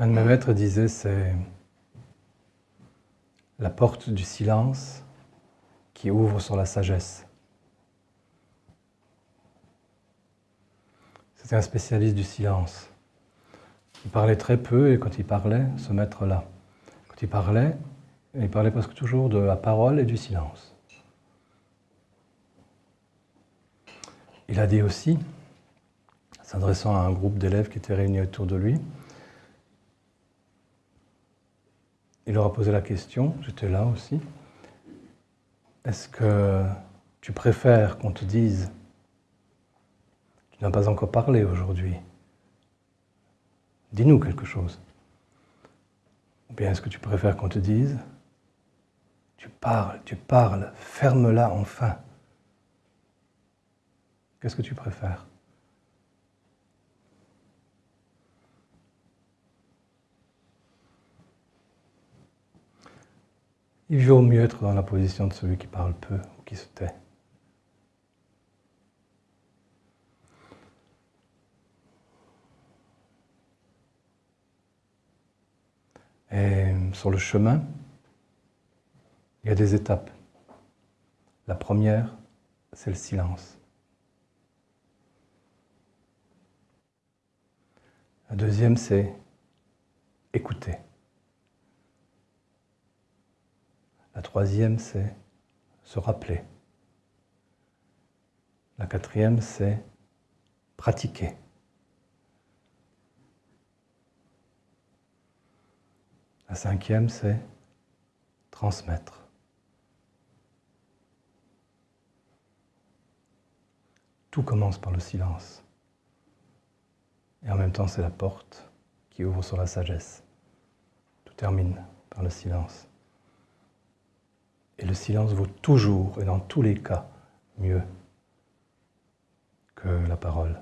Un de mes maîtres disait c'est la porte du silence qui ouvre sur la sagesse. C'était un spécialiste du silence. Il parlait très peu et quand il parlait, ce maître-là, quand il parlait, il parlait presque toujours de la parole et du silence. Il a dit aussi, s'adressant à un groupe d'élèves qui étaient réunis autour de lui, il leur a posé la question, j'étais là aussi, est-ce que tu préfères qu'on te dise tu n'as pas encore parlé aujourd'hui Dis-nous quelque chose. Ou bien est-ce que tu préfères qu'on te dise Tu parles, tu parles, ferme-la enfin. Qu'est-ce que tu préfères? Il vaut mieux être dans la position de celui qui parle peu ou qui se tait. Et sur le chemin, il y a des étapes. La première, c'est le silence. La deuxième, c'est écouter. La troisième, c'est se rappeler. La quatrième, c'est pratiquer. La cinquième, c'est transmettre. Tout commence par le silence. Et en même temps, c'est la porte qui ouvre sur la sagesse. Tout termine par le silence. Et le silence vaut toujours et dans tous les cas mieux que la parole.